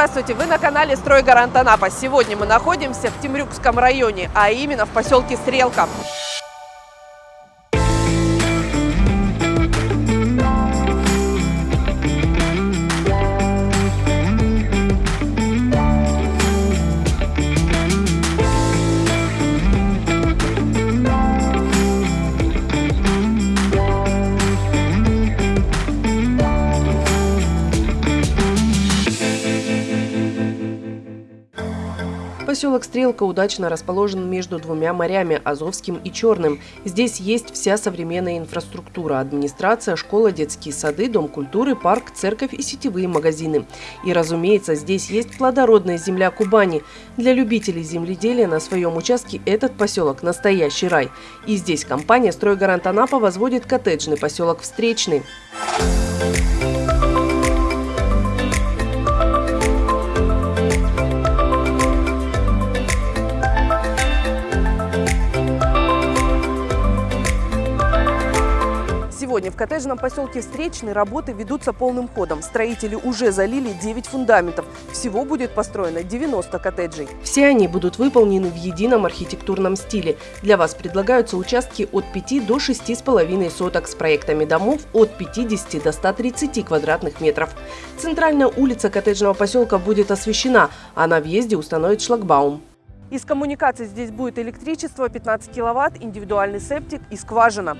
Здравствуйте, вы на канале «Стройгарант Анапа». Сегодня мы находимся в Темрюкском районе, а именно в поселке Стрелка. Поселок Стрелка удачно расположен между двумя морями – Азовским и Черным. Здесь есть вся современная инфраструктура – администрация, школа, детские сады, дом культуры, парк, церковь и сетевые магазины. И, разумеется, здесь есть плодородная земля Кубани. Для любителей земледелия на своем участке этот поселок – настоящий рай. И здесь компания «Стройгарант Анапа» возводит коттеджный поселок «Встречный». В коттеджном поселке Встречный работы ведутся полным ходом. Строители уже залили 9 фундаментов. Всего будет построено 90 коттеджей. Все они будут выполнены в едином архитектурном стиле. Для вас предлагаются участки от 5 до 6,5 соток с проектами домов от 50 до 130 квадратных метров. Центральная улица коттеджного поселка будет освещена, а на въезде установят шлагбаум. Из коммуникаций здесь будет электричество 15 киловатт, индивидуальный септик и скважина.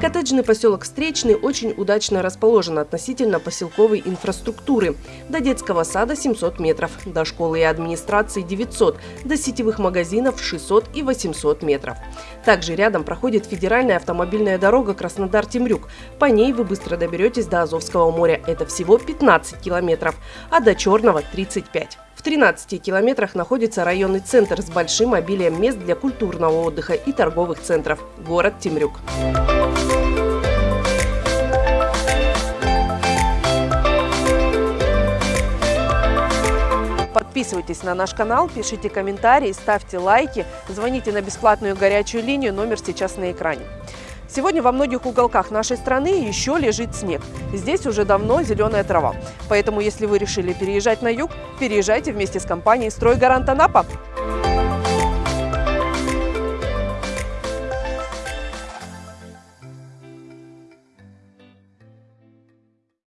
Коттеджный поселок Встречный очень удачно расположен относительно поселковой инфраструктуры. До детского сада 700 метров, до школы и администрации 900, до сетевых магазинов 600 и 800 метров. Также рядом проходит федеральная автомобильная дорога Краснодар-Темрюк. По ней вы быстро доберетесь до Азовского моря. Это всего 15 километров, а до Черного 35. В 13 километрах находится районный центр с большим обилием мест для культурного отдыха и торговых центров – город Темрюк. Подписывайтесь на наш канал, пишите комментарии, ставьте лайки, звоните на бесплатную горячую линию, номер сейчас на экране. Сегодня во многих уголках нашей страны еще лежит снег. Здесь уже давно зеленая трава. Поэтому, если вы решили переезжать на юг, переезжайте вместе с компанией «Стройгарант Анапа».